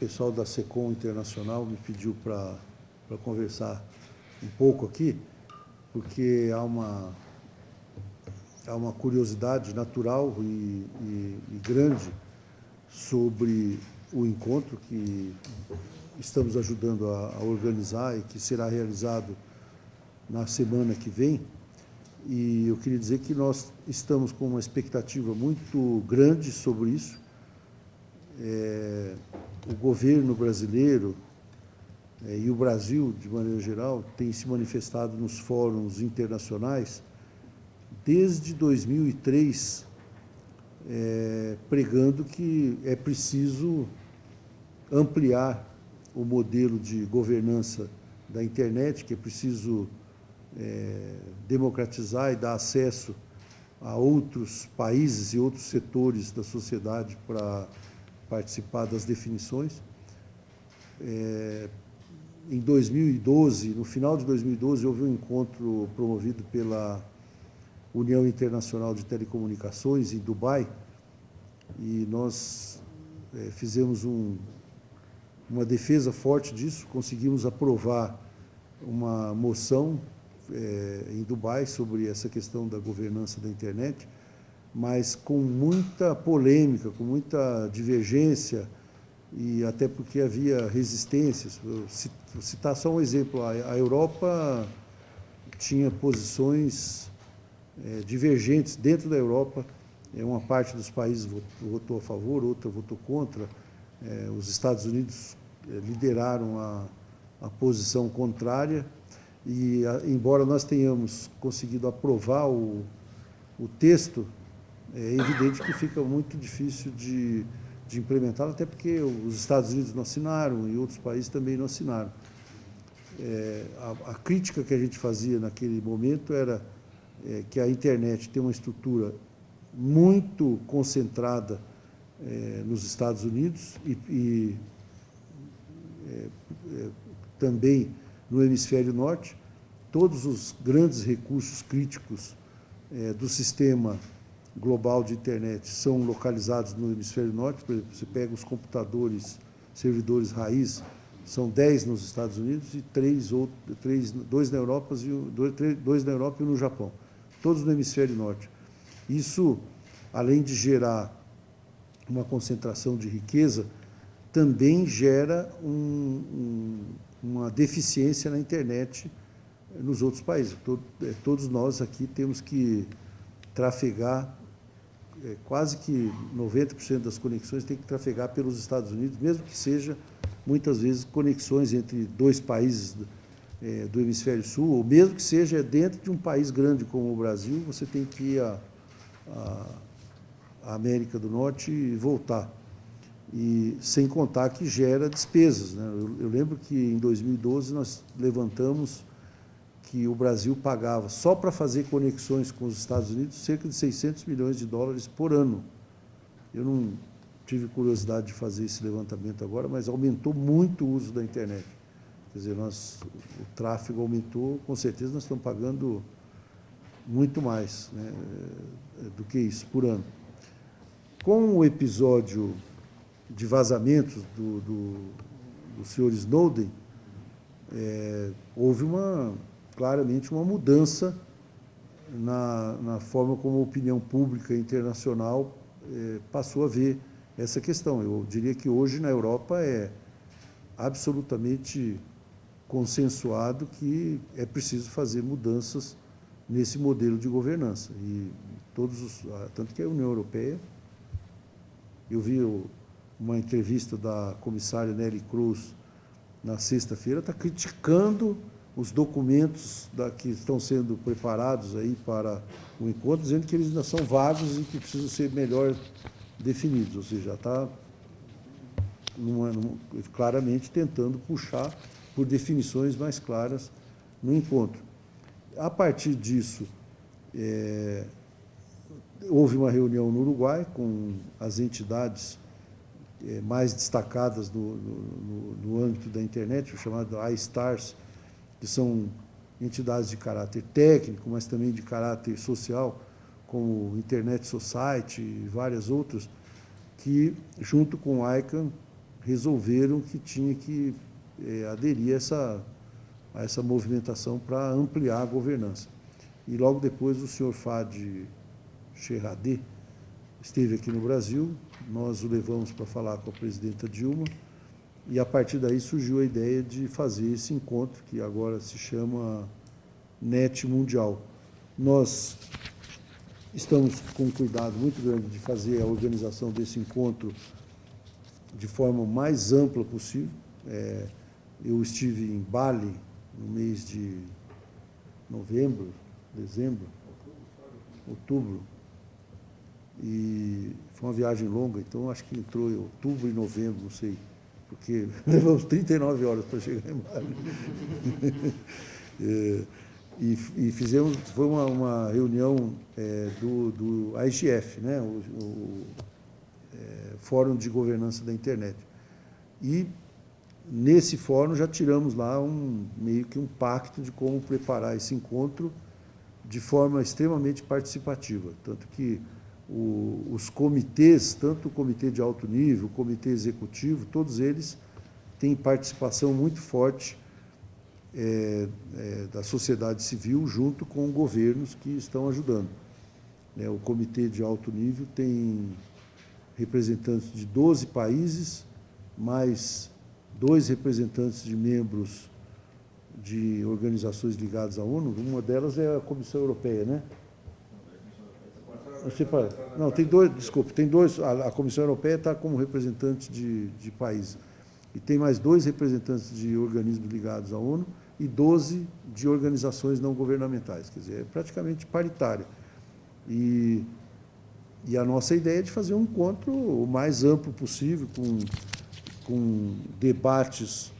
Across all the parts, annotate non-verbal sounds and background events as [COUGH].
pessoal da SECOM Internacional me pediu para conversar um pouco aqui, porque há uma, há uma curiosidade natural e, e, e grande sobre o encontro que estamos ajudando a, a, organizar e que será realizado na semana que vem. E eu queria dizer que nós estamos com uma expectativa muito grande sobre isso. É, o governo brasileiro é, e o Brasil, de maneira geral, tem se manifestado nos fóruns internacionais desde 2003, é, pregando que é preciso ampliar o modelo de governança da internet, que é preciso é, democratizar e dar acesso a outros países e outros setores da sociedade para participar das definições. É, em 2012, no final de 2012, houve um encontro promovido pela União Internacional de Telecomunicações em Dubai e nós é, fizemos um, uma defesa forte disso, conseguimos aprovar uma moção é, em Dubai sobre essa questão da governança da internet, mas com muita polêmica, com muita divergência, e até porque havia resistências. Vou citar só um exemplo, a Europa tinha posições é, divergentes dentro da Europa, é, uma parte dos países votou a favor, outra votou contra, é, os Estados Unidos lideraram a, a posição contrária, e a, embora nós tenhamos conseguido aprovar o, o texto, é evidente que fica muito difícil de de implementá-lo, até porque os Estados Unidos não assinaram e outros países também não assinaram. É, a, a, crítica que a gente fazia naquele momento era é, que a internet tem uma estrutura muito concentrada é, nos Estados Unidos e, e é, é, também no hemisfério norte. Todos os grandes recursos críticos é, do sistema global de internet são localizados no hemisfério norte, por exemplo, você pega os computadores, servidores raiz, são 10 nos Estados Unidos e três, ou, três, dois, na Europa e, dois, na Europa e um no Japão, todos no hemisfério norte. Isso, além de gerar uma concentração de riqueza, também gera um, um, uma deficiência na internet nos outros países. É, todos nós aqui temos que trafegar é, quase que 90% das conexões tem que trafegar pelos Estados Unidos, mesmo que seja, muitas vezes, conexões entre dois países do, é, do hemisfério sul, ou mesmo que seja dentro de um país grande como o Brasil, você tem que ir à América do Norte e voltar. E sem contar que gera despesas. Né? Eu, eu lembro que em 2012 nós levantamos que o Brasil pagava só para fazer conexões com os Estados Unidos cerca de 600 milhões de dólares por ano. Eu não tive curiosidade de fazer esse levantamento agora, mas aumentou muito o uso da internet. Quer dizer, nós, o tráfego aumentou, com certeza nós estamos pagando muito mais né, do que isso por ano. Com o episódio de vazamentos do, do, do senhor Snowden, é, houve uma claramente uma mudança na, na forma como a opinião pública internacional eh, passou a ver essa questão. Eu diria que hoje na Europa é absolutamente consensuado que é preciso fazer mudanças nesse modelo de governança. E todos os, tanto que a União Europeia, eu vi uma entrevista da comissária Nelly Cruz na sexta-feira, está criticando os documentos da, que estão sendo preparados aí para o encontro, dizendo que eles ainda são vagos e que precisam ser melhor definidos, ou seja, está claramente tentando puxar por definições mais claras no encontro. A partir disso, é, houve uma reunião no Uruguai com as entidades é, mais destacadas no, no, no, âmbito da internet, o chamado iStars, que são entidades de caráter técnico, mas também de caráter social, como Internet Society e várias outras, que, junto com o ICANN, resolveram que tinha que é, aderir a essa, a essa movimentação para ampliar a governança. E logo depois o senhor Fadi Cherradé esteve aqui no Brasil, nós o levamos para falar com a presidenta Dilma, e a partir daí surgiu a ideia de fazer esse encontro, que agora se chama NET Mundial. Nós estamos com cuidado muito grande de fazer a organização desse encontro de forma mais ampla possível. É, eu estive em Bali no mês de novembro, dezembro, outubro, e foi uma viagem longa, então acho que entrou em outubro e novembro, não sei, porque [LAUGHS] levamos 39 horas para chegar em Bali. [LAUGHS] é, e, e, fizemos, foi uma, uma reunião é, do, do IGF, né, o, o é, Fórum de Governança da Internet. E nesse fórum já tiramos lá um meio que um pacto de como preparar esse encontro de forma extremamente participativa, tanto que o, os comitês, tanto o comitê de alto nível, o comitê executivo, todos eles têm participação muito forte é, é, da sociedade civil junto com governos que estão ajudando. É, o comitê de alto nível tem representantes de 12 países, mais dois representantes de membros de organizações ligadas à ONU, uma delas é a Comissão Europeia, né? Não, tem dois, desculpe, tem dois, a, a Comissão Europeia está como representante de, de países. E tem mais dois representantes de organismos ligados à ONU e 12 de organizações não governamentais, quer dizer, é praticamente paritária. E, e a nossa ideia é de fazer um encontro o mais amplo possível, com, com debates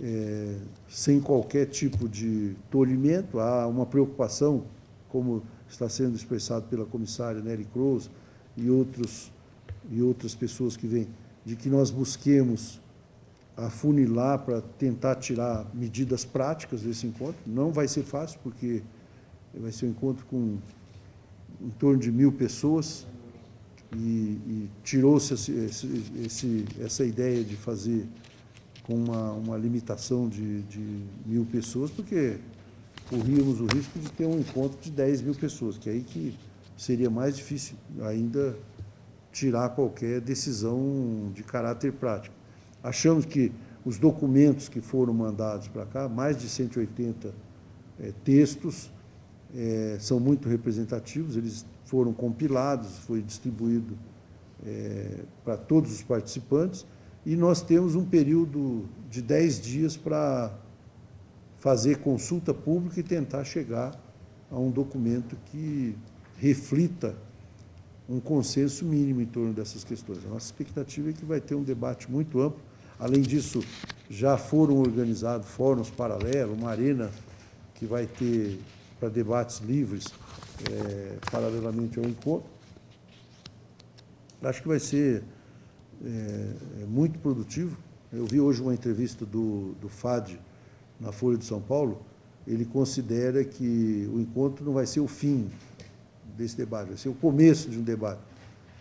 é, sem qualquer tipo de tolimento, há uma preocupação, como está sendo expressado pela comissária Nelly Cruz e, outros, e outras pessoas que vêm, de que nós busquemos afunilar para tentar tirar medidas práticas desse encontro. Não vai ser fácil, porque vai ser um encontro com em torno de mil pessoas e, e tirou-se essa ideia de fazer com uma, uma limitação de, de mil pessoas, porque corríamos o risco de ter um encontro de 10 mil pessoas, que é aí que seria mais difícil ainda tirar qualquer decisão de caráter prático. Achamos que os documentos que foram mandados para cá, mais de 180 é, textos, é, são muito representativos, eles foram compilados, foi distribuído é, para todos os participantes, e nós temos um período de 10 dias para fazer consulta pública e tentar chegar a um documento que reflita um consenso mínimo em torno dessas questões. A nossa expectativa é que vai ter um debate muito amplo. Além disso, já foram organizados fóruns paralelos, uma arena que vai ter para debates livres, é, paralelamente ao encontro. Acho que vai ser é, muito produtivo. Eu vi hoje uma entrevista do, do FAD, na Folha de São Paulo, ele considera que o encontro não vai ser o fim desse debate, vai ser o começo de um debate.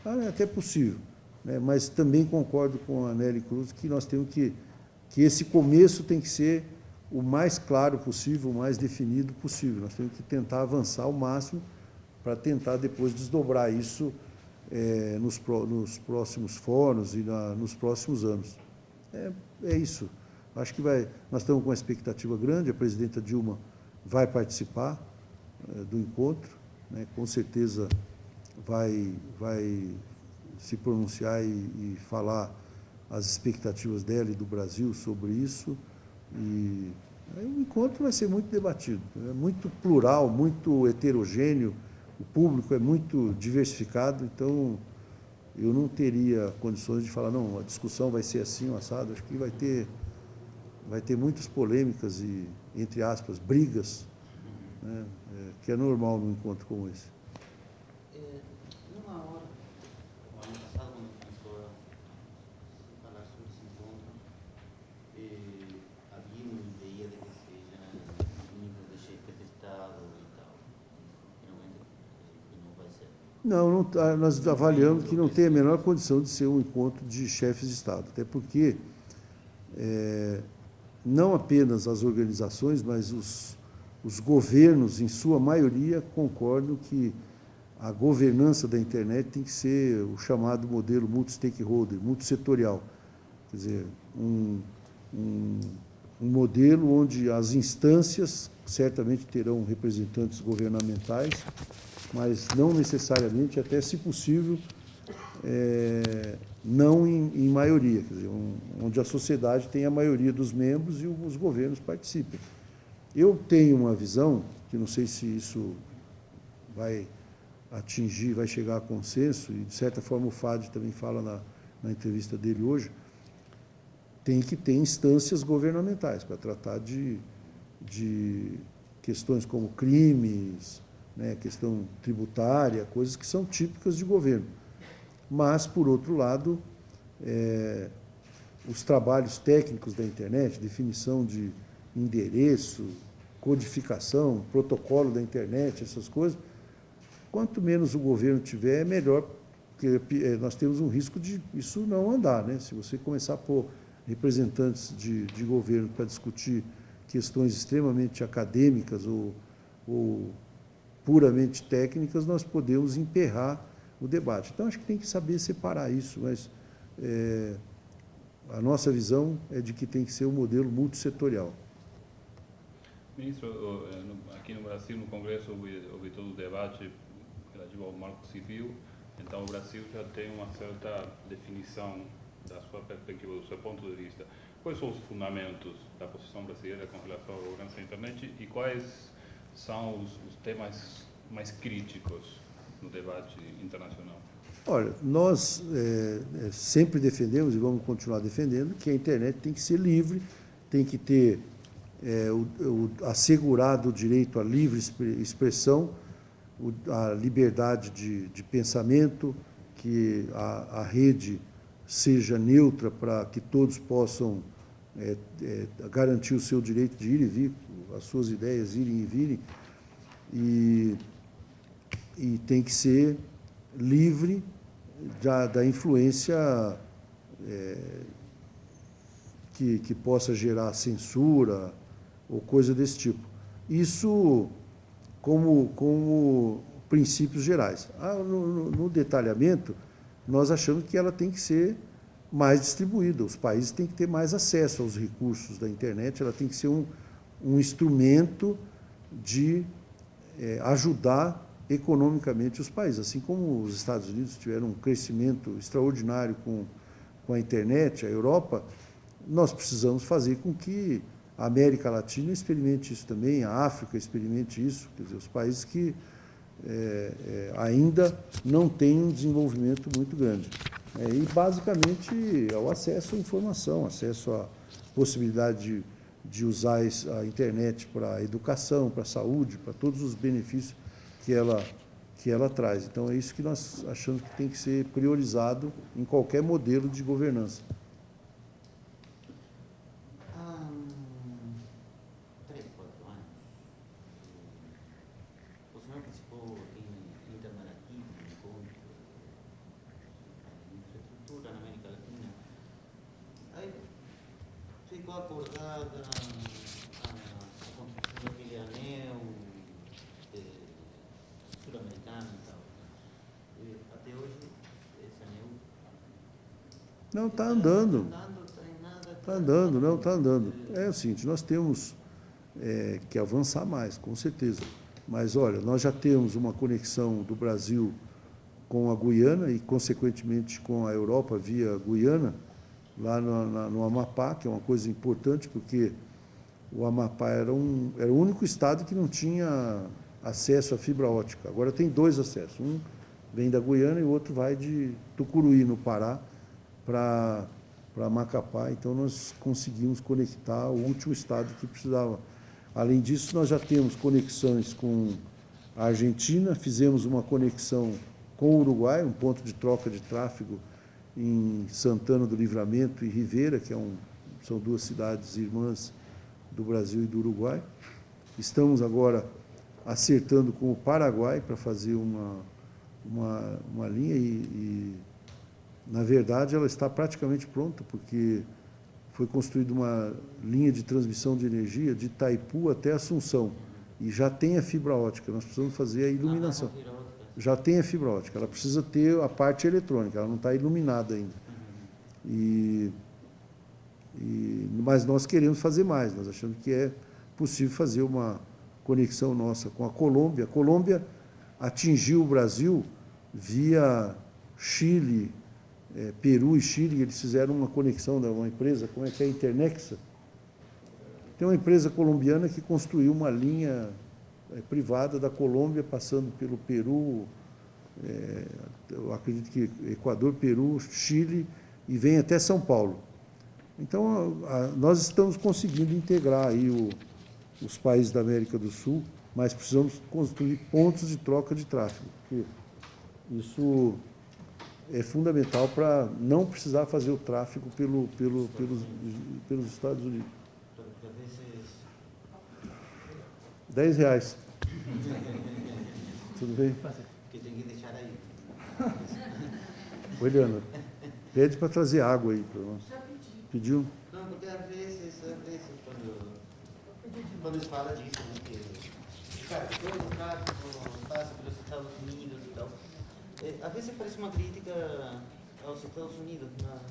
Ah, é até possível, né? mas também concordo com a Nelly Cruz que nós temos que, que esse começo tem que ser o mais claro possível, o mais definido possível. Nós temos que tentar avançar ao máximo para tentar depois desdobrar isso é, nos, nos, próximos fóruns e na, nos próximos anos. É, é isso. Acho que vai, nós estamos com uma expectativa grande, a presidenta Dilma vai participar é, do encontro, né, com certeza vai, vai se pronunciar e, e, falar as expectativas dela e do Brasil sobre isso. E aí, o encontro vai ser muito debatido, é muito plural, muito heterogêneo, o público é muito diversificado, então eu não teria condições de falar, não, a discussão vai ser assim, assado, acho que vai ter vai ter muitas polêmicas e, entre aspas, brigas, né, é, que é normal num encontro como esse. É, numa hora, o ano passado, quando começou a falar sobre esse encontro, havia uma ideia de que seja nível de chefe de Estado tal. Finalmente, que não vai ser. Não, não tá, nós avaliamos que não tem a menor condição de ser um encontro de chefes de Estado, até porque é, não apenas as organizações, mas os, os governos, em sua maioria, concordam que a governança da internet tem que ser o chamado modelo multi-stakeholder, multissetorial. Quer dizer, um, um, um modelo onde as instâncias certamente terão representantes governamentais, mas não necessariamente, até se possível, é, não em, em maioria, dizer, um, onde a sociedade tem a maioria dos membros e os governos participem. Eu tenho uma visão, que não sei se isso vai atingir, vai chegar a consenso, e de certa forma o FAD também fala na, na entrevista dele hoje, tem que ter instâncias governamentais para tratar de, de questões como crimes, né, questão tributária, coisas que são típicas de governo. Mas, por outro lado, é, os trabalhos técnicos da internet, definição de endereço, codificação, protocolo da internet, essas coisas, quanto menos o governo tiver, é melhor, porque é, nós temos um risco de isso não andar. Né? Se você começar a pôr representantes de, de governo para discutir questões extremamente acadêmicas ou, ou puramente técnicas, nós podemos emperrar o debate. Então, acho que tem que saber separar isso, mas é, a nossa visão é de que tem que ser um modelo multissetorial. Ministro, aqui no Brasil, no Congresso, houve, todo o debate relativo ao marco civil, então o Brasil já tem uma certa definição da sua perspectiva, do seu ponto de vista. Quais são os fundamentos da posição brasileira com relação à governança da internet e quais são os temas mais críticos no debate internacional? Olha, nós é, sempre defendemos e vamos continuar defendendo que a internet tem que ser livre, tem que ter é, o, o, assegurado o direito à livre expressão, o, a liberdade de, de pensamento, que a, a, rede seja neutra para que todos possam é, é, garantir o seu direito de ir e vir, as suas ideias irem e virem, e, e tem que ser livre da, da influência é, que, que possa gerar censura ou coisa desse tipo. Isso como, como princípios gerais. Ah, no, no detalhamento, nós achamos que ela tem que ser mais distribuída, os países têm que ter mais acesso aos recursos da internet, ela tem que ser um, um instrumento de é, ajudar economicamente os países. Assim como os Estados Unidos tiveram um crescimento extraordinário com, com a internet, a Europa, nós precisamos fazer com que a América Latina experimente isso também, a África experimente isso, quer dizer, os países que é, é, ainda não têm um desenvolvimento muito grande. É, e, basicamente, é o acesso à informação, acesso à possibilidade de de usar a internet para a educação, para a saúde, para todos os benefícios que ela, que ela traz. Então, é isso que nós achamos que tem que ser priorizado em qualquer modelo de governança. Andando, não, está andando. É o seguinte, nós temos é, que avançar mais, com certeza. Mas, olha, nós já temos uma conexão do Brasil com a Guiana e, consequentemente, com a Europa via Guiana, lá no, na, no Amapá, que é uma coisa importante, porque o Amapá era, um, era o único estado que não tinha acesso à fibra ótica. Agora tem dois acessos. Um vem da Guiana e o outro vai de Tucuruí, no Pará, para Macapá, então nós conseguimos conectar o último estado que precisava. Além disso, nós já temos conexões com a Argentina, fizemos uma conexão com o Uruguai, um ponto de troca de tráfego em Santana do Livramento e Rivera, que é um, são duas cidades irmãs do Brasil e do Uruguai. Estamos agora acertando com o Paraguai para fazer uma, uma, uma linha e, e, na verdade, ela está praticamente pronta, porque foi construída uma linha de transmissão de energia de Itaipu até Assunção. E já tem a fibra ótica, nós precisamos fazer a iluminação. Já tem a fibra ótica, ela precisa ter a parte eletrônica, ela não está iluminada ainda. E, e, mas nós queremos fazer mais, nós achamos que é possível fazer uma conexão nossa com a Colômbia. A Colômbia atingiu o Brasil via Chile, é, Peru e Chile, eles fizeram uma conexão de uma empresa, como é que é, Internexa. Tem uma empresa colombiana que construiu uma linha é, privada da Colômbia, passando pelo Peru, é, eu acredito que Equador, Peru, Chile, e vem até São Paulo. Então, a, a, nós estamos conseguindo integrar aí o, os países da América do Sul, mas precisamos construir pontos de troca de tráfego, porque isso é fundamental para não precisar fazer o tráfego pelo, pelo, pelos, pelos Estados Unidos. 10 reais. Tudo bem? Que tem que deixar aí. Oi, Leandro. Pede para trazer água aí para nós. Pediu? Não, porque às vezes, às vezes quando, quando eles falam disso, né, que, cara, todo o tráfico passa pelos Estados Unidos às vezes parece uma crítica aos Estados Unidos, mas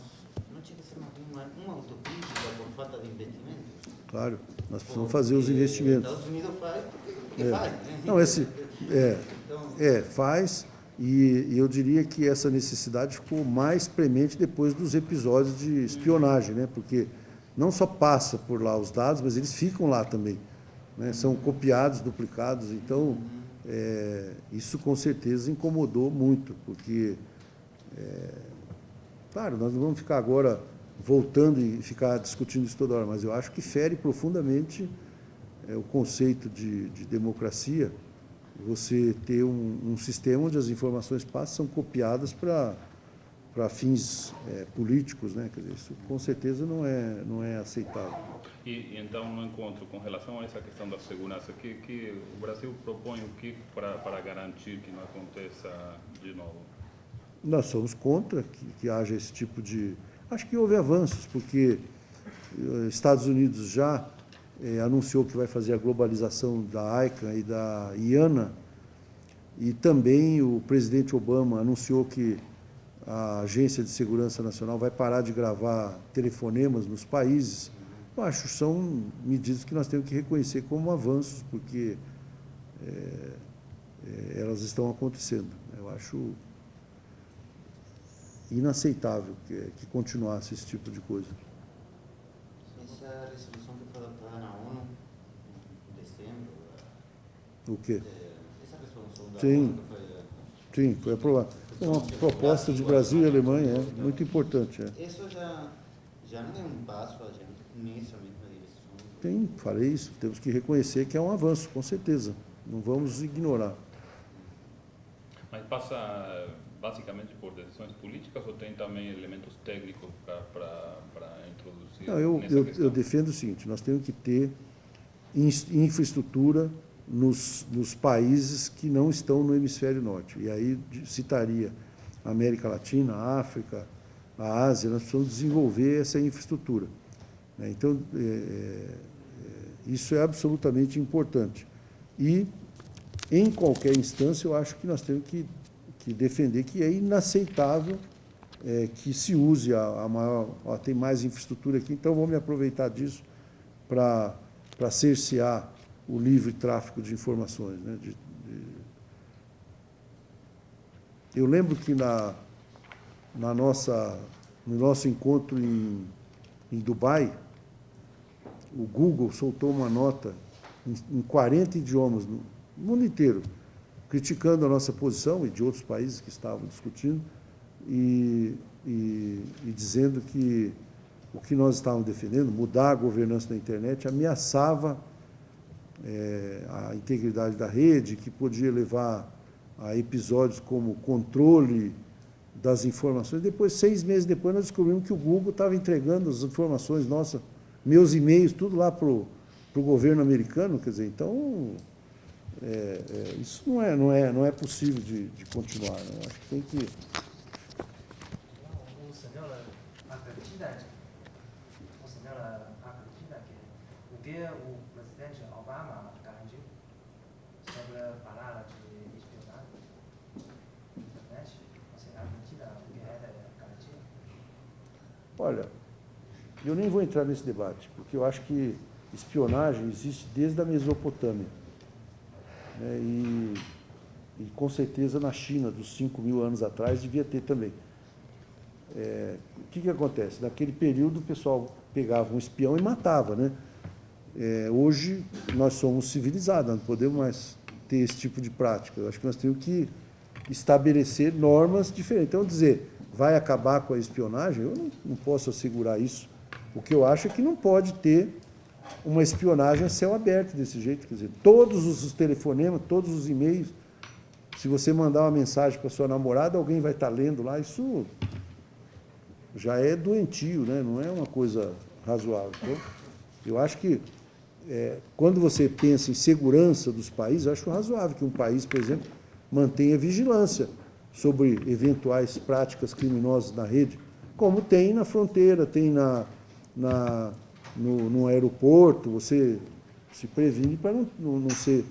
não tinha que ser uma, uma, uma autocrítica por falta de investimento. Claro, nós precisamos fazer os investimentos. Os Estados Unidos faz porque É. faz. Né? Não, esse, é, Então, é, faz, e, e eu diria que essa necessidade ficou mais premente depois dos episódios de espionagem, né? porque não só passa por lá os dados, mas eles ficam lá também. Né? São copiados, duplicados, então é, isso com certeza incomodou muito, porque, é, claro, nós não vamos ficar agora voltando e ficar discutindo isso toda hora, mas eu acho que fere profundamente é, o conceito de, de democracia, você ter um, um sistema onde as informações passam são copiadas para para fins é, políticos, né? Quer dizer, isso com certeza não é não é aceitável. E, e então, no encontro, com relação a essa questão da segurança, que, que o Brasil propõe o que para, para garantir que não aconteça de novo? Nós somos contra que, que haja esse tipo de. Acho que houve avanços, porque eh, Estados Unidos já eh, anunciou que vai fazer a globalização da ICANN e da IANA, e também o presidente Obama anunciou que a Agência de Segurança Nacional vai parar de gravar telefonemas nos países. Eu acho que são medidas que nós temos que reconhecer como avanços, porque eh, eh, elas estão acontecendo. Eu acho inaceitável que, que continuasse esse tipo de coisa. essa resolução que foi adotada na ONU em dezembro, O quê? é, essa resolução da Sim. ONU foi Sim, foi aprovado. É uma proposta de Brasil e Alemanha, é muito importante. É. Isso já, já não é um passo adiante nessa mesma direção. Tem, falei isso, temos que reconhecer que é um avanço, com certeza. Não vamos ignorar. Mas passa basicamente por decisões políticas ou tem também elementos técnicos para, introduzir Não, eu, nessa eu, eu defendo o seguinte, nós temos que ter infraestrutura nos, nos países que não estão no hemisfério norte. E aí citaria a América Latina, a África, a Ásia, nós precisamos desenvolver essa infraestrutura. né? Então, é, é, isso é absolutamente importante. E, em qualquer instância, eu acho que nós temos que, que defender que é inaceitável é, que se use a, a maior... Ó, tem mais infraestrutura aqui, então vou me aproveitar disso para cercear o livre tráfico de informações. Né? De- de- Eu lembro que na, na nossa, no nosso encontro em, em Dubai, o Google soltou uma nota em, em 40 idiomas no mundo inteiro, criticando a nossa posição e de outros países que estavam discutindo, e, e, e dizendo que o que nós estávamos defendendo, mudar a governança da internet, ameaçava eh, a integridade da rede, que podia levar a episódios como controle das informações. Depois, seis meses depois, nós descobrimos que o Google estava entregando as informações nossas, meus e-mails, tudo lá para o governo americano. Quer dizer, então, É, é, isso não é, não é, não é possível de, de continuar. Né? Acho que tem que. O senhor acredita, o senhor acredita que o que o presidente Obama garantiu sobre a palavra de espionagem na internet? Você acredita o que ele garantiu? Olha, eu nem vou entrar nesse debate, porque eu acho que espionagem existe desde a Mesopotâmia. Né? E, e, com certeza na China, dos 5 mil anos atrás, devia ter também. É, o que, que acontece? Naquele período o pessoal pegava um espião e matava. Né? É, hoje nós somos civilizados, não podemos mais ter esse tipo de prática. Eu acho que nós temos que estabelecer normas diferentes. Então, dizer, vai acabar com a espionagem, eu não, não posso assegurar isso. O que eu acho é que não pode ter uma espionagem a céu aberto desse jeito. Quer dizer, todos os telefonemas, todos os e-mails, se você mandar uma mensagem para sua namorada, alguém vai estar lendo lá, isso já é doentio, né? não é uma coisa razoável. Então, eu acho que é, quando você pensa em segurança dos países, acho razoável que um país, por exemplo, mantenha vigilância sobre eventuais práticas criminosas na rede, como tem na fronteira, tem na, na no, no aeroporto, você se previne para não, não, ser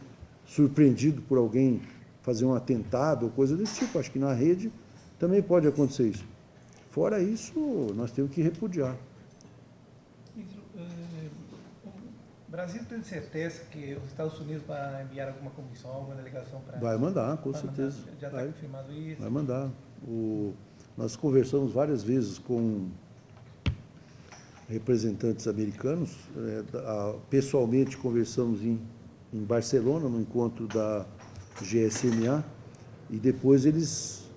surpreendido por alguém fazer um atentado ou coisa desse tipo. Acho que na rede também pode acontecer isso. Fora isso, nós temos que repudiar. Eh, o Brasil tem certeza que os Estados Unidos vai enviar alguma comissão, alguma delegação para... Vai mandar, com certeza. Mandar, já está confirmado isso? Vai mandar. O, nós conversamos várias vezes com representantes americanos. É, pessoalmente conversamos em, em Barcelona, no encontro da GSMA, e depois eles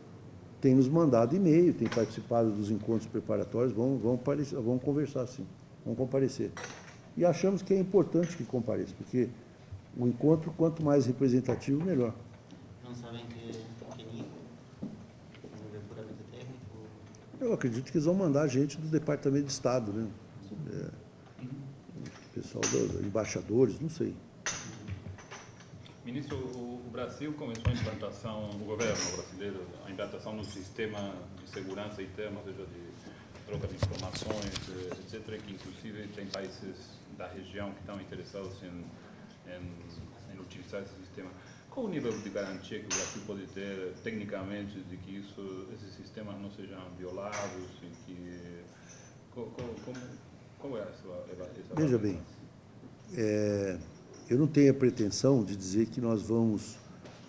têm nos mandado e-mail, têm participado dos encontros preparatórios, vão, vão, vão conversar sim, vão comparecer. E achamos que é importante que compareça, porque o encontro, quanto mais representativo, melhor. Não sabem que, que nível? Nível puramente técnico? Eu acredito que eles vão mandar gente do Departamento de Estado, né? É, pessoal dos embaixadores, não sei. Ministro, o Brasil começou a implantação, o governo brasileiro, a implantação do sistema de segurança interna, ou seja, de troca de informações, etc., que inclusive tem países da região que estão interessados em, em, em utilizar esse sistema. Qual o nível de garantia que o Brasil pode ter, tecnicamente, de que isso, esses sistemas não sejam violados e que... Como, como, qual é a sua Veja bem, é, eu não tenho a pretensão de dizer que nós vamos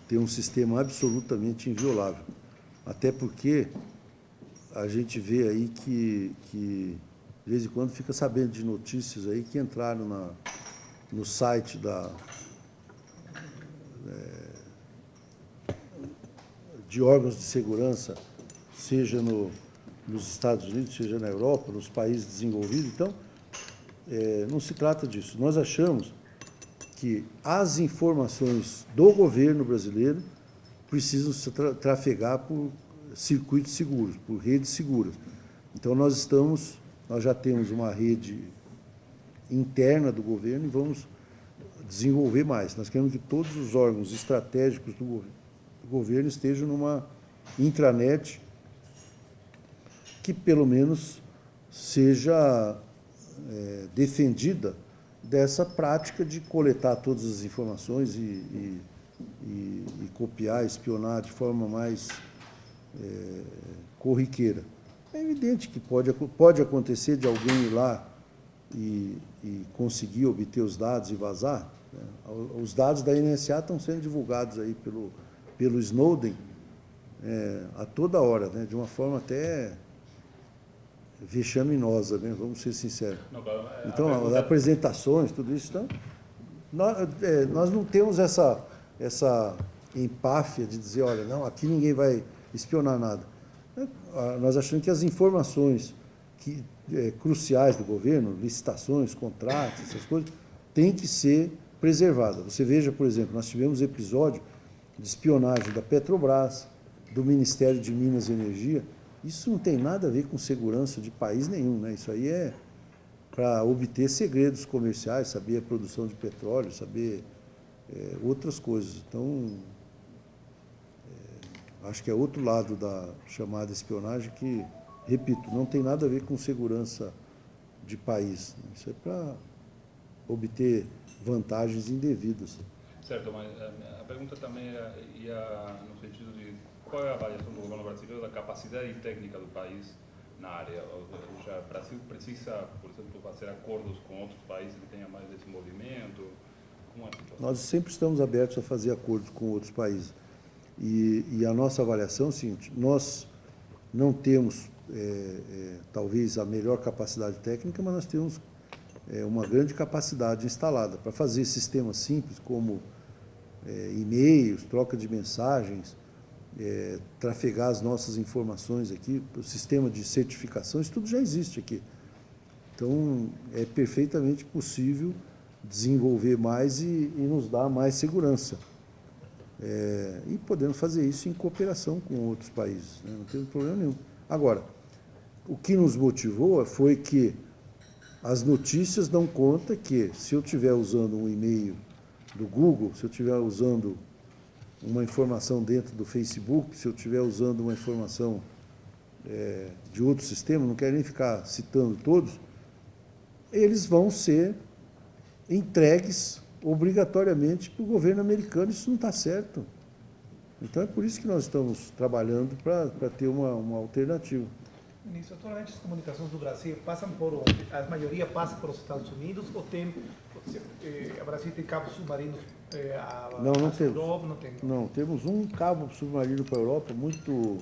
ter um sistema absolutamente inviolável. Até porque a gente vê aí que, que de vez em quando fica sabendo de notícias aí que entraram na, no site da, é, de órgãos de segurança, seja no, nos Estados Unidos, seja na Europa, nos países desenvolvidos. Então, é, não se trata disso. Nós achamos que as informações do governo brasileiro precisam se tra trafegar por circuitos seguros, por redes seguras. Então, nós estamos, nós já temos uma rede interna do governo e vamos desenvolver mais. Nós queremos que todos os órgãos estratégicos do governo estejam numa intranet que pelo menos seja é, defendida dessa prática de coletar todas as informações e, e, e, e copiar, espionar de forma mais é, corriqueira. É evidente que pode, pode acontecer de alguém ir lá e, e conseguir obter os dados e vazar. Né? Os dados da NSA estão sendo divulgados aí pelo, pelo Snowden é, a toda hora, né? de uma forma até vexaminosa, né? vamos ser sinceros. É, então, as apresentações, tudo isso, então, nós, é, nós não temos essa, essa empáfia de dizer, olha, não, aqui ninguém vai espionar nada. É, nós achamos que as informações que, é, cruciais do governo, licitações, contratos, essas coisas, têm que ser preservadas. Você veja, por exemplo, nós tivemos episódio de espionagem da Petrobras, do Ministério de Minas e Energia, isso não tem nada a ver com segurança de país nenhum, né? Isso aí é para obter segredos comerciais, saber a produção de petróleo, saber é, outras coisas. Então, acho que é outro lado da chamada espionagem que, repito, não tem nada a ver com segurança de país. Né? Isso é para obter vantagens indevidas. Certo, mas a pergunta também ia no sentido de qual é a avaliação do governo brasileiro da capacidade técnica do país na área? Ou seja, o Brasil precisa, por exemplo, fazer acordos com outros países que tenham mais desenvolvimento? Como é? Nós sempre estamos abertos a fazer acordos com outros países. E, e a nossa avaliação é o seguinte, nós não temos, é, é, talvez, a melhor capacidade técnica, mas nós temos é, uma grande capacidade instalada para fazer sistemas simples como é, e-mails, troca de mensagens, é, trafegar as nossas informações aqui, o sistema de certificação, isso tudo já existe aqui. Então, é perfeitamente possível desenvolver mais e, e nos dar mais segurança. É, e podemos fazer isso em cooperação com outros países, né? não tem problema nenhum. Agora, o que nos motivou foi que as notícias dão conta que, se eu estiver usando um e-mail do Google, se eu estiver usando uma informação dentro do Facebook, se eu estiver usando uma informação é, de outro sistema, não quero nem ficar citando todos, eles vão ser entregues obrigatoriamente para o governo americano. Isso não está certo. Então é por isso que nós estamos trabalhando para ter uma, uma alternativa. Ministro, atualmente as comunicações do Brasil passam por onde? A maioria passa para os Estados Unidos ou tem, eh, o Brasil tem cabos submarinos eh, a, não, não temos. Europa? Não, tem. não, temos um cabo submarino para a Europa, muito,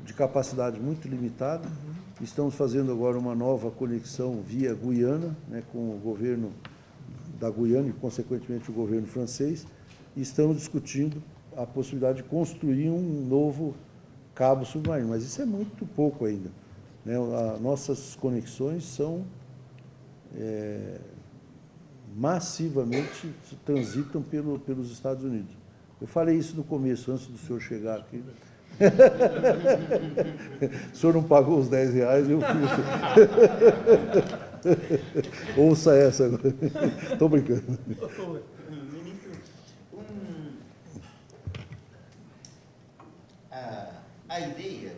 de capacidade muito limitada. Uhum. Estamos fazendo agora uma nova conexão via Guiana, né, com o governo da Guiana e, consequentemente, o governo francês. E estamos discutindo a possibilidade de construir um novo cabo submarino, mas isso é muito pouco ainda. Né? Nossas conexões são é, massivamente transitam pelo, pelos Estados Unidos. Eu falei isso no começo, antes do senhor chegar aqui. [LAUGHS] o senhor não pagou os 10 reais, eu fiz. [LAUGHS] [LAUGHS] Ouça essa agora. [LAUGHS] Estou brincando. Ministro, um, a, a ideia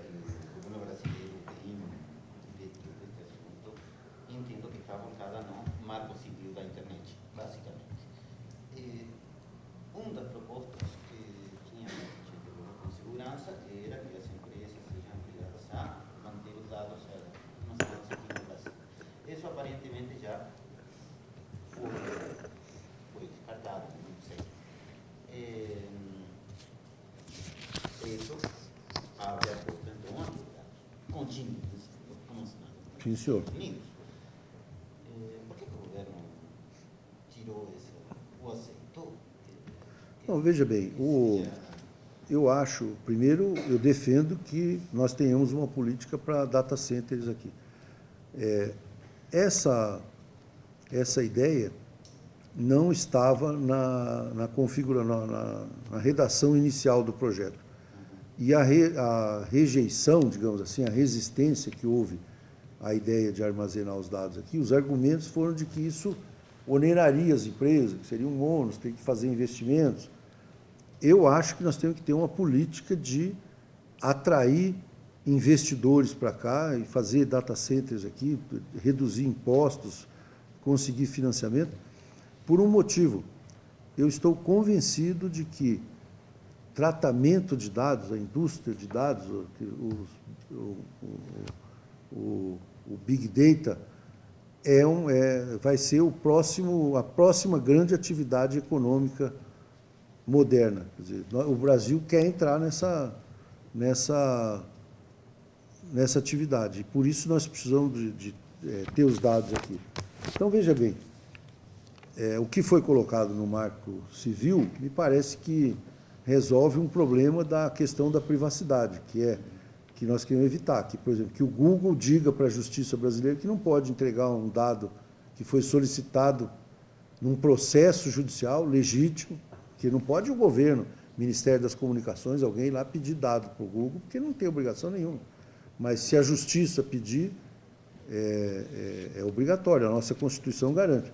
Sim, senhor. Unidos. Eh, por que, que o governo tirou esse, ou aceitou? Não, veja bem, o, eu acho, primeiro, eu defendo que nós tenhamos uma política para data centers aqui. É, essa, essa ideia não estava na, na configuração, na, na, redação inicial do projeto. E a, re, a rejeição, digamos assim, a resistência que houve a ideia de armazenar os dados aqui, os argumentos foram de que isso oneraria as empresas, que seria um ônus, tem que fazer investimentos. Eu acho que nós temos que ter uma política de atrair investidores para cá e fazer data centers aqui, reduzir impostos, conseguir financiamento, por um motivo. Eu estou convencido de que tratamento de dados, a indústria de dados, os, o o Big Data, é um, é, vai ser o próximo, a próxima grande atividade econômica moderna. Dizer, o Brasil quer entrar nessa, nessa, nessa atividade. E por isso nós precisamos de, de é, ter os dados aqui. Então, veja bem, é, o que foi colocado no marco civil me parece que resolve um problema da questão da privacidade, que é que nós queremos evitar, que, por exemplo, que o Google diga para a justiça brasileira que não pode entregar um dado que foi solicitado num processo judicial legítimo, que não pode o governo, Ministério das Comunicações, alguém lá pedir dado para o Google, porque não tem obrigação nenhuma. Mas se a justiça pedir, é, é, é obrigatório, a nossa Constituição garante.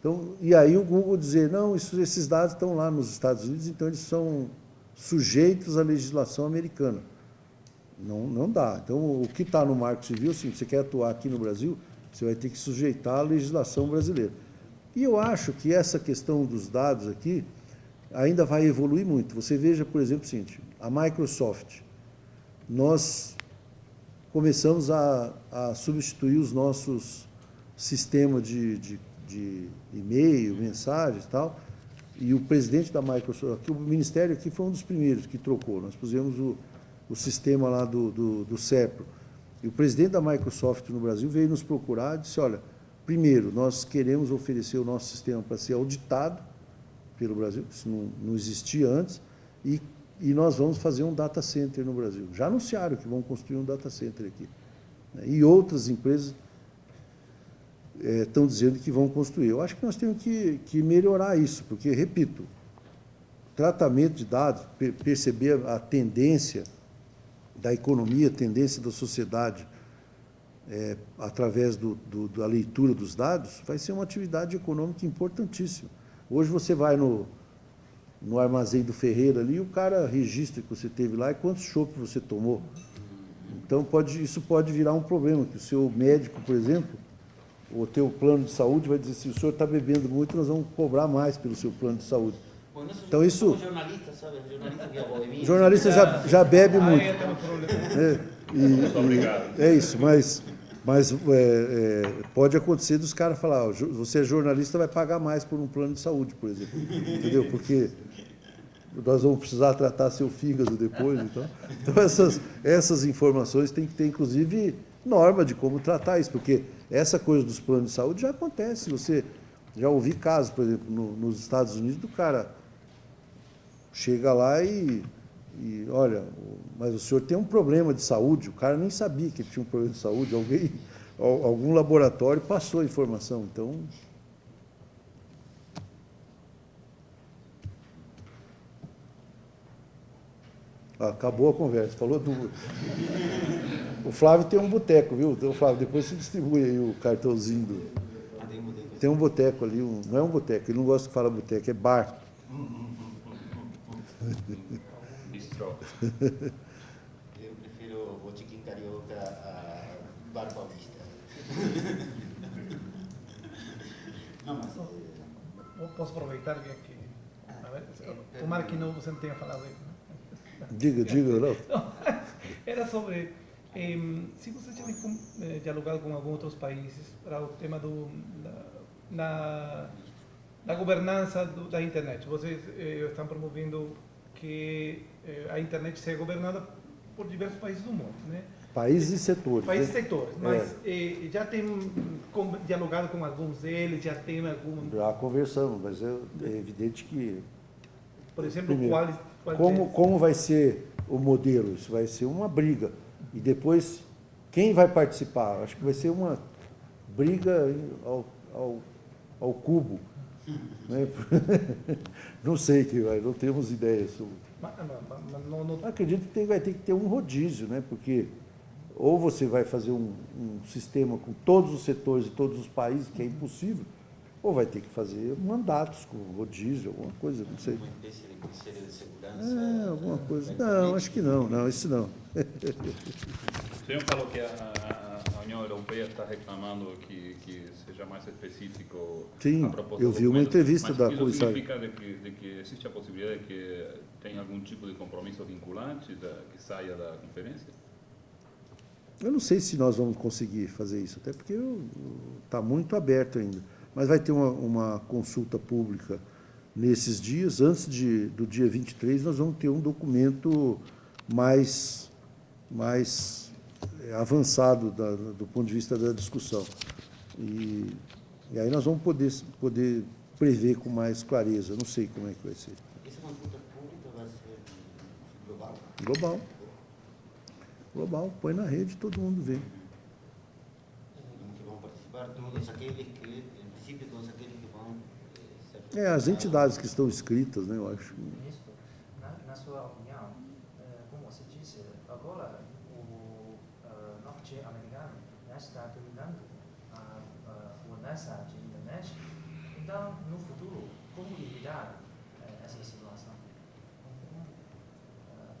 Então, e aí o Google dizer, não, isso, esses dados estão lá nos Estados Unidos, então eles são sujeitos à legislação americana. Não, não dá. Então, o que está no Marco Civil, se você quer atuar aqui no Brasil, você vai ter que sujeitar à legislação brasileira. E eu acho que essa questão dos dados aqui ainda vai evoluir muito. Você veja, por exemplo, seguinte, a Microsoft, nós começamos a, a substituir os nossos sistemas de, de, de e-mail, mensagens e tal, e o presidente da Microsoft, o ministério aqui foi um dos primeiros que trocou, nós pusemos o, o sistema lá do, do, do CEPRO. E o presidente da Microsoft no Brasil veio nos procurar e disse, olha, primeiro, nós queremos oferecer o nosso sistema para ser auditado pelo Brasil, isso não, não existia antes, e, e nós vamos fazer um data center no Brasil. Já anunciaram que vão construir um data center aqui. Né? E outras empresas é, estão dizendo que vão construir. Eu acho que nós temos que, que melhorar isso, porque, repito, tratamento de dados, perceber a tendência da economia, tendência da sociedade, é, através do, do, da leitura dos dados, vai ser uma atividade econômica importantíssima. Hoje você vai no, no armazém do Ferreira ali, o cara registra que você teve lá e quantos chopes você tomou. Então, pode, isso pode virar um problema, que o seu médico, por exemplo, o teu plano de saúde vai dizer, se o senhor está bebendo muito, nós vamos cobrar mais pelo seu plano de saúde. Então isso... Jornalista, sabe? Jornalista. Jornalista já, já bebe muito. É, e, e, é isso, mas, mas é, é, pode acontecer dos caras falar, ó, você é jornalista, vai pagar mais por um plano de saúde, por exemplo. Entendeu? Porque nós vamos precisar tratar seu fígado depois. Então, então essas, essas informações tem que ter, inclusive, norma de como tratar isso, porque essa coisa dos planos de saúde já acontece. Você já ouvi casos, por exemplo, no, nos Estados Unidos, do cara chega lá e, e, olha, mas o senhor tem um problema de saúde, o cara nem sabia que ele tinha um problema de saúde, alguém, [LAUGHS] algum laboratório passou a informação, então... Ah, acabou a conversa, falou do... O Flávio tem um boteco, viu? Então, Flávio, depois você distribui aí o cartãozinho do... Tem um boteco. Ali, um... não é um boteco, ele não gosta que fala boteco, é bar. [LAUGHS] Bistrô. Eu prefiro o botiquim carioca a bar paulista. [LAUGHS] Não, mas... Eu Posso aproveitar que aqui. A ver, tomara que não, você não tenha falado né? [LAUGHS] Diga, diga, não. Não, era sobre em, se você tinha com- eh, dialogado com alguns outros países para o tema do, da, na, da governança do, da internet. Vocês eh, estão promovendo que eh, a internet seja governada por diversos países do mundo, né? Países e setores. Países e né? setores, mas eh, já tem dialogado com alguns deles, já tem algum, Já conversamos, mas é, é evidente que por exemplo, Primeiro, quais, quais como, como vai ser o modelo? Isso vai ser uma briga. E depois, quem vai participar? Acho que vai ser uma briga ao, ao, ao cubo. Né? [LAUGHS] Não sei que vai, não temos ideia sobre. Mas, mas- mas não, não, Acredito que tem- vai ter que ter um rodízio, né? porque ou você vai fazer um, um sistema com todos os setores de todos os países, que é impossível, ou vai ter que fazer mandatos com rodízio, alguma coisa, não sei. É, alguma coisa. Não, acho que não, não, isso não. O senhor falou que a União Europeia está reclamando que, que seja mais específico Sim, eu vi uma entrevista mas da comissária. significa de que, de que existe a possibilidade de que tenha algum tipo de compromisso vinculante da, que saia da conferência? Eu não sei se nós vamos conseguir fazer isso, até porque está muito aberto ainda. Mas vai ter uma, uma consulta pública nesses dias. Antes de, do dia 23, nós vamos ter um documento mais, mais avançado da- do ponto de vista da discussão. E, e aí nós vamos poder, poder prever com mais clareza. Não sei como é que vai ser. Essa consulta pública vai ser global? Global. Global. Põe na rede, todo mundo vê. Que vão participar todos aqueles que, em princípio, todos aqueles que vão eh. É, as entidades que estão inscritas, né, eu acho. Ministro, na, na sua opinião, eh, como você disse, agora o eh, norte-americano já está dominando a, a, o nessa de internet. então, no futuro, como evitar eh, essa situação?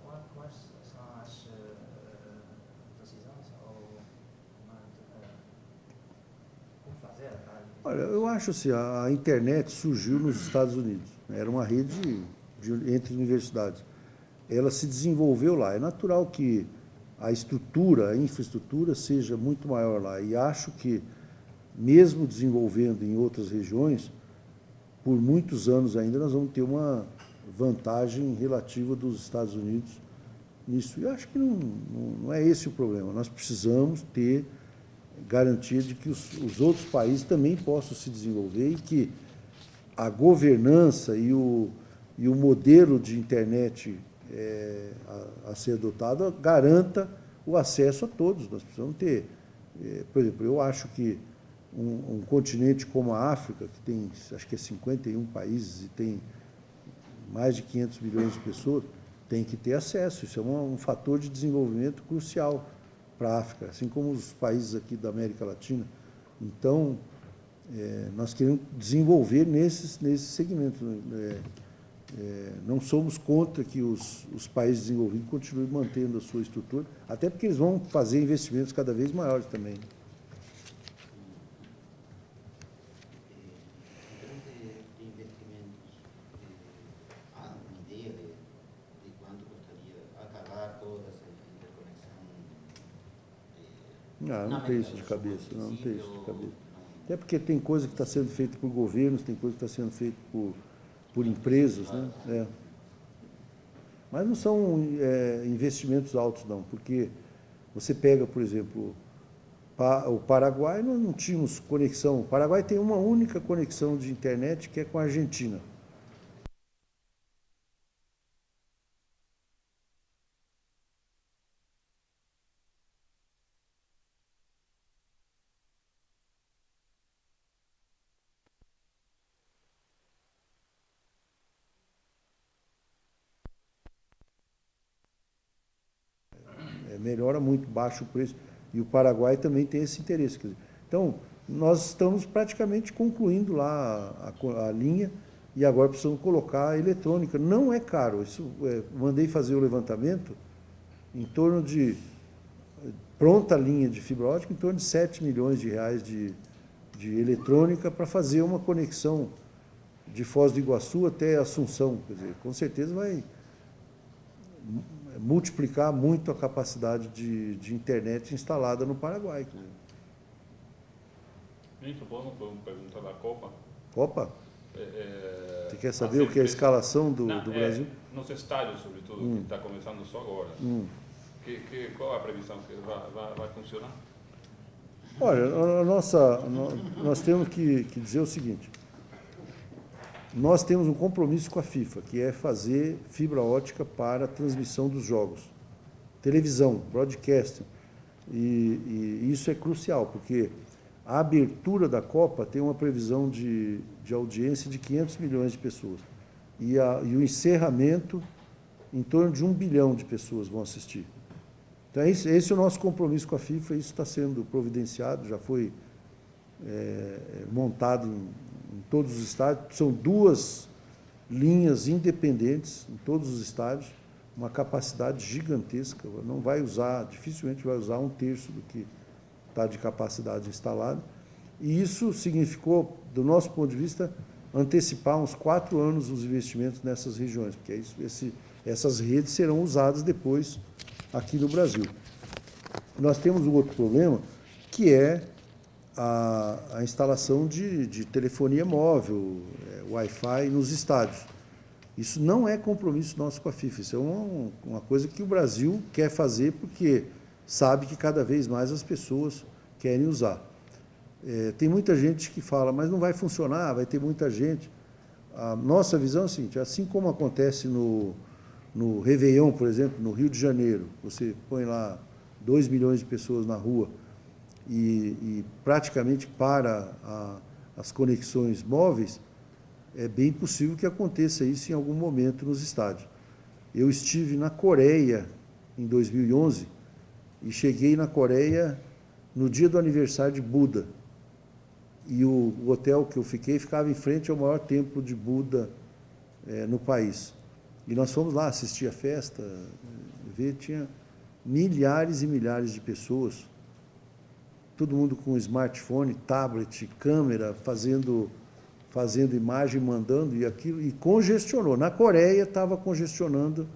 Qual- Quais são as eh, decisões ou como fazer Olha, eu acho assim, a internet surgiu nos Estados Unidos. Era uma rede de- entre universidades. Ela se desenvolveu lá. É natural que a estrutura, a infraestrutura seja muito maior lá. E acho que, mesmo desenvolvendo em outras regiões, por muitos anos ainda nós vamos ter uma vantagem relativa dos Estados Unidos nisso. E acho que não, não, não é esse o problema. Nós precisamos ter garantia de que os, os outros países também possam se desenvolver e que a governança e o, e o modelo de internet é, a, a ser adotado garanta o acesso a todos. Nós precisamos ter, é, por exemplo, eu acho que um, um continente como a África, que tem, acho que é 51 países e tem mais de 500 milhões de pessoas, tem que ter acesso. Isso é um, um fator de desenvolvimento crucial para a África, assim como os países aqui da América Latina. Então, é, nós queremos desenvolver nesses, nesses segmentos. né? É, é, não somos contra que os, os países desenvolvidos continuem mantendo a sua estrutura, até porque eles vão fazer investimentos cada vez maiores também. Em termos de, de investimentos, eh, há uma ideia de, de quanto custaria acabar toda essa interconexão? eh, Ah, na não tem isso de cabeça, não, não tem isso de cabeça. Até porque tem coisa que está sendo feita por governos, tem coisa que está sendo feita por, por empresas, né? É. Mas não são é, investimentos altos, não, porque você pega, por exemplo, o Paraguai, nós não tínhamos conexão. O Paraguai tem uma única conexão de internet, que é com a Argentina. É, melhora muito, baixa o preço. E o Paraguai também tem esse interesse. dizer, Então, nós estamos praticamente concluindo lá a, co- a linha e agora precisamos colocar a eletrônica. Não é caro. Isso, é, mandei fazer o levantamento em torno de pronta linha de fibra ótica, em torno de 7 milhões de reais de, de eletrônica para fazer uma conexão de Foz do Iguaçu até Assunção. Quer dizer, com certeza vai multiplicar muito a capacidade de, de internet instalada no Paraguai. dizer. Ministro, podemos perguntar da Copa? Opa, É, é, você quer saber o que é a escalação do, Não, do é, Brasil? nos estádios, sobretudo, que está começando só agora. Hum. Que, que, qual a previsão que vai, vai, vai funcionar? Olha, a nossa, nó- nós temos que, que dizer o seguinte. Nós temos um compromisso com a FIFA, que é fazer fibra ótica para a transmissão dos jogos. Televisão, broadcasting. E, e isso é crucial, porque a abertura da Copa tem uma previsão de, de audiência de 500 milhões de pessoas. E, a, e o encerramento, em torno de um bilhão de pessoas vão assistir. Então, esse, esse é o nosso compromisso com a FIFA, isso está sendo providenciado, já foi é, montado em, em todos os estádios. São duas linhas independentes em todos os estádios, uma capacidade gigantesca. Não vai usar, dificilmente vai usar um terço do que está de capacidade instalada. E isso significou, do nosso ponto de vista, antecipar uns quatro anos os investimentos nessas regiões, porque é esse, essas redes serão usadas depois aqui no Brasil. Nós temos um outro problema, que é a, a instalação de, de telefonia móvel, é, Wi-Fi nos estádios. Isso não é compromisso nosso com a FIFA, isso é uma, uma coisa que o Brasil quer fazer porque sabe que cada vez mais as pessoas querem usar. É, tem muita gente que fala, mas não vai funcionar, vai ter muita gente. A nossa visão é a seguinte, assim como acontece no, no Réveillon, por exemplo, no Rio de Janeiro, você põe lá 2 milhões de pessoas na rua e, e praticamente para a, as conexões móveis, é bem possível que aconteça isso em algum momento nos estádios. Eu estive na Coreia em 2011 e cheguei na Coreia no dia do aniversário de Buda. e o, o, hotel que eu fiquei ficava em frente ao maior templo de Buda é, no país. E nós fomos lá assistir a festa, ver, tinha milhares e milhares de pessoas, todo mundo com smartphone, tablet, câmera, fazendo, fazendo imagem, mandando, e aquilo, e congestionou. Na Coreia estava congestionando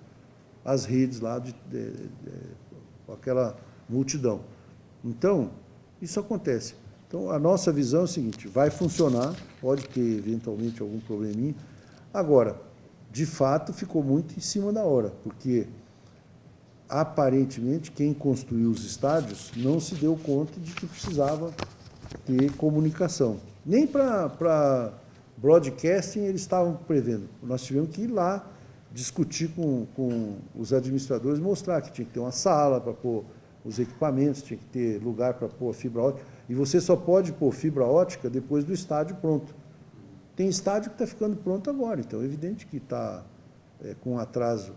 as redes lá de, de, de, de aquela multidão. Então, isso acontece. Então, a nossa visão é o seguinte, vai funcionar, pode ter eventualmente algum probleminha. Agora, de fato, ficou muito em cima da hora, porque aparentemente quem construiu os estádios não se deu conta de que precisava ter comunicação. Nem para broadcasting eles estavam prevendo. Nós tivemos que ir lá discutir com, com os administradores, mostrar que tinha que ter uma sala para pôr os equipamentos, tinha que ter lugar para pôr fibra ótica. E você só pode pôr fibra ótica depois do estádio pronto. Tem estádio que está ficando pronto agora, então é evidente que está é, com um atraso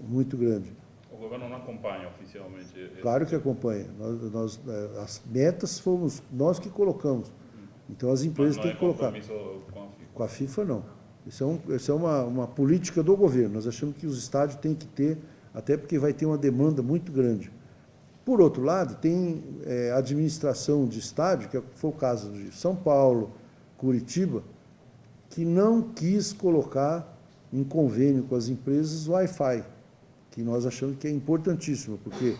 muito grande. O governo não acompanha oficialmente? Claro que acompanha. Nós, nós, é, as metas fomos nós que colocamos. Então as empresas têm é que colocar. Com a FIFA? Com a FIFA, não. Isso é, um, isso é uma, uma política do governo. Nós achamos que os estádios têm que ter, até porque vai ter uma demanda muito grande. Por outro lado, tem é, administração de estádio, que foi o caso de São Paulo, Curitiba, que não quis colocar em convênio com as empresas Wi-Fi, que nós achamos que é importantíssimo, porque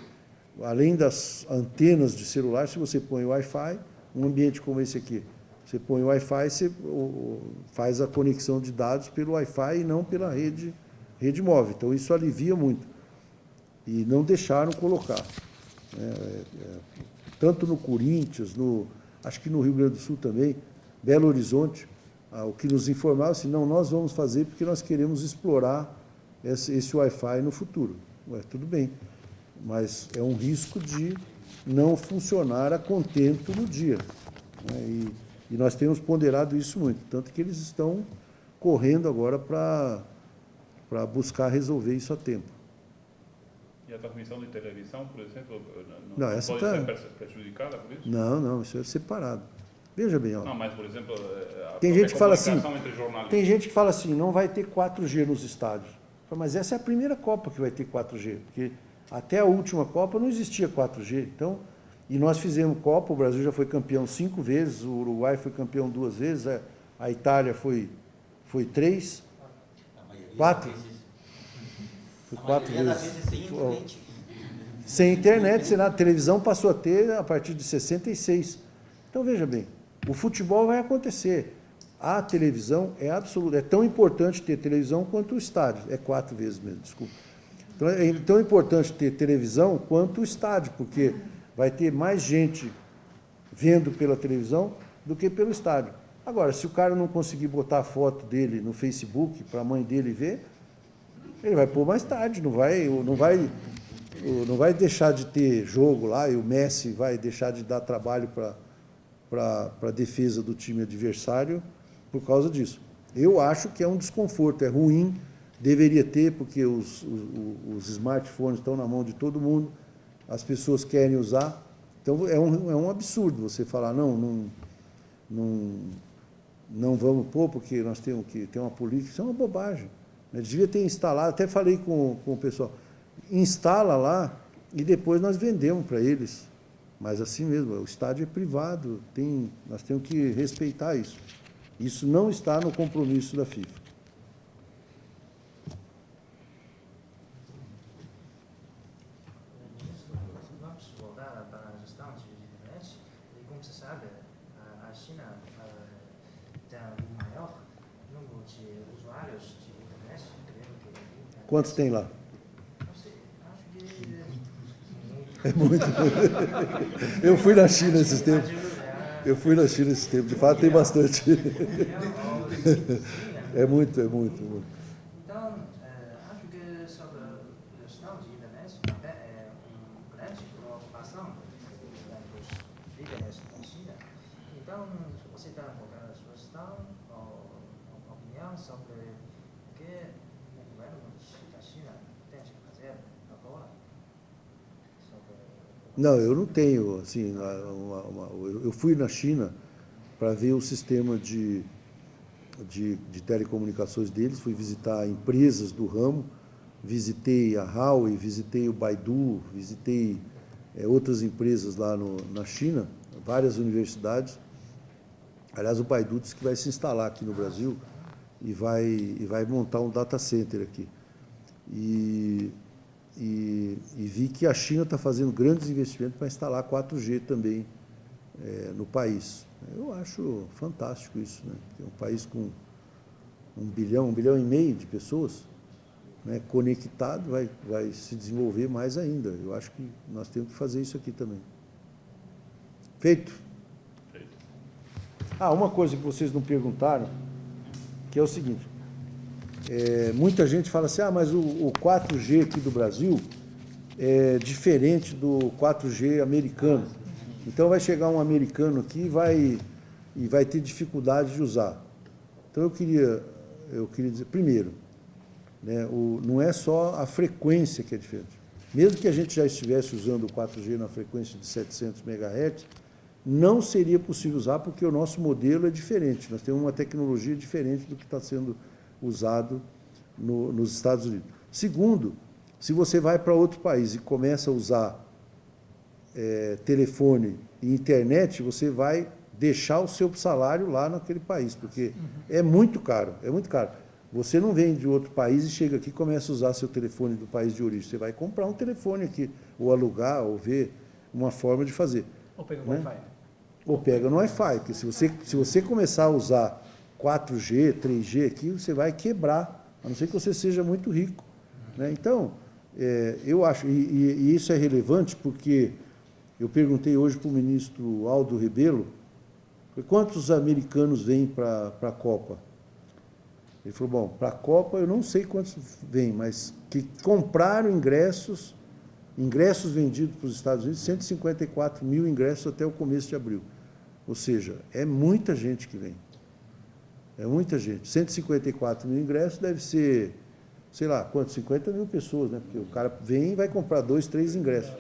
além das antenas de celular, se você põe Wi-Fi, um ambiente como esse aqui, você põe Wi-Fi, você faz a conexão de dados pelo Wi-Fi e não pela rede, rede móvel. Então, isso alivia muito. E não deixaram colocar. É, é, tanto no Corinthians, no, acho que no Rio Grande do Sul também, Belo Horizonte, ah, o que nos informava assim, não, nós vamos fazer porque nós queremos explorar esse, esse Wi-Fi no futuro. Ué, tudo bem, mas é um risco de não funcionar a contento no dia. Né? E, e, nós temos ponderado isso muito, tanto que eles estão correndo agora para buscar resolver isso a tempo. E a transmissão de televisão, por exemplo, não, não, essa pode tá... ser prejudicada por isso? Não, não, isso é separado. Veja bem, ó. Não, mas, por exemplo, eh, tem gente que fala assim, tem gente que fala assim, não vai ter 4G nos estádios. Mas essa é a primeira Copa que vai ter 4G, porque até a última Copa não existia 4G. Então, e nós fizemos Copa, o Brasil já foi campeão cinco vezes, o Uruguai foi campeão duas vezes, a Itália foi, foi três, quatro. Foi quatro vezes. Sem internet. Sem internet, sem nada. A televisão passou a ter a partir de 66. Então, veja bem, o futebol vai acontecer. A televisão é absoluta, é tão importante ter televisão quanto o estádio. É quatro vezes mesmo, desculpa. Então, é tão importante ter televisão quanto o estádio, porque vai ter mais gente vendo pela televisão do que pelo estádio. Agora, se o cara não conseguir botar a foto dele no Facebook para a mãe dele ver, ele vai pôr mais tarde, não vai, não vai, não vai deixar de ter jogo lá e o Messi vai deixar de dar trabalho para a defesa do time adversário por causa disso. Eu acho que é um desconforto, é ruim, deveria ter, porque os, os, os smartphones estão na mão de todo mundo, as pessoas querem usar. Então, é um, é um absurdo você falar, não, não, não, não vamos pôr, porque nós temos que ter uma política. Isso é uma bobagem. Ele devia ter instalado, até falei com, com o pessoal, instala lá e depois nós vendemos para eles. Mas assim mesmo, o estádio é privado, tem, nós temos que respeitar isso. Isso não está no compromisso da FIFA. Quantos tem lá? É muito. [LAUGHS] Eu fui na China esses tempos. Eu fui na China esses tempos. De fato, tem bastante. [LAUGHS] É muito, é muito. É muito. Então, acho que sobre a gestão de internet também é uma grande preocupação dos líderes da China. Então, você está colocando a sua gestão ou opinião sobre o que o governo da China tem que fazer agora? Não, eu não tenho, assim, uma, uma, eu fui na China para ver o sistema de, de, de telecomunicações deles, fui visitar empresas do ramo, visitei a Huawei, visitei o Baidu, visitei é, outras empresas lá no, na China, várias universidades. Aliás, o Baidu disse que vai se instalar aqui no Brasil e vai, e vai montar um data center aqui. E, e, e vi que a China está fazendo grandes investimentos para instalar 4G também é, no país. Eu acho fantástico isso, né? Um país com um bilhão, um bilhão e meio de pessoas, né, conectado, vai, vai se desenvolver mais ainda. Eu acho que nós temos que fazer isso aqui também. Feito? Feito. Ah, uma coisa que vocês não perguntaram, que é o seguinte, é, muita gente fala assim, ah, mas o, o 4G aqui do Brasil é diferente do 4G americano. Então vai chegar um americano aqui e vai, e vai ter dificuldade de usar. Então eu queria, eu queria dizer, primeiro, né, o, não é só a frequência que é diferente. Mesmo que a gente já estivesse usando o 4G na frequência de 700 MHz, não seria possível usar porque o nosso modelo é diferente. Nós temos uma tecnologia diferente do que está sendo usado no, nos Estados Unidos. Segundo, se você vai para outro país e começa a usar é, telefone e internet, você vai deixar o seu salário lá naquele país, porque é muito caro, é muito caro. Você não vem de outro país e chega aqui e começa a usar seu telefone do país de origem. Você vai comprar um telefone aqui, ou alugar, ou ver uma forma de fazer. Ou pega Né? Wi-Fi. Ou pega no Wi-Fi, porque se você, se você começar a usar 4G, 3G aqui, você vai quebrar, a não ser que você seja muito rico. Né? Então, é, eu acho, e, e- e isso é relevante porque eu perguntei hoje para o ministro Aldo Rebelo, quantos americanos vêm para a Copa? Ele falou, bom, para a Copa eu não sei quantos vêm, mas que compraram ingressos, ingressos vendidos para os Estados Unidos, 154 mil ingressos até o começo de abril. Ou seja, é muita gente que vem. É muita gente. 154 mil ingressos deve ser, sei lá, quanto? 50 mil pessoas, né? Porque o cara vem e vai comprar dois, três ingressos.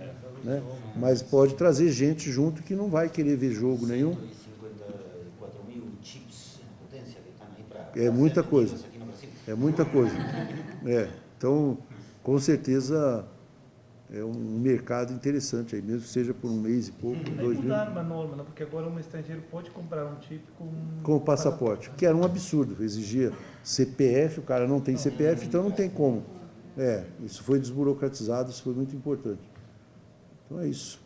Né? Mas pode trazer gente junto que não vai querer ver jogo nenhum. 154 mil chips em potência que estão aí para É muita coisa. É muita coisa. É, então, com certeza, é um mercado interessante aí, mesmo que seja por um mês e pouco, Aí dois meses, mudaram uma norma, né? porque agora um estrangeiro pode comprar um chip com... com o passaporte, que era um absurdo, exigia CPF, o cara não tem CPF, então não tem como. É, isso foi desburocratizado, isso foi muito importante. Então é isso.